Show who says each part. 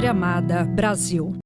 Speaker 1: Pátria Amada Brasil.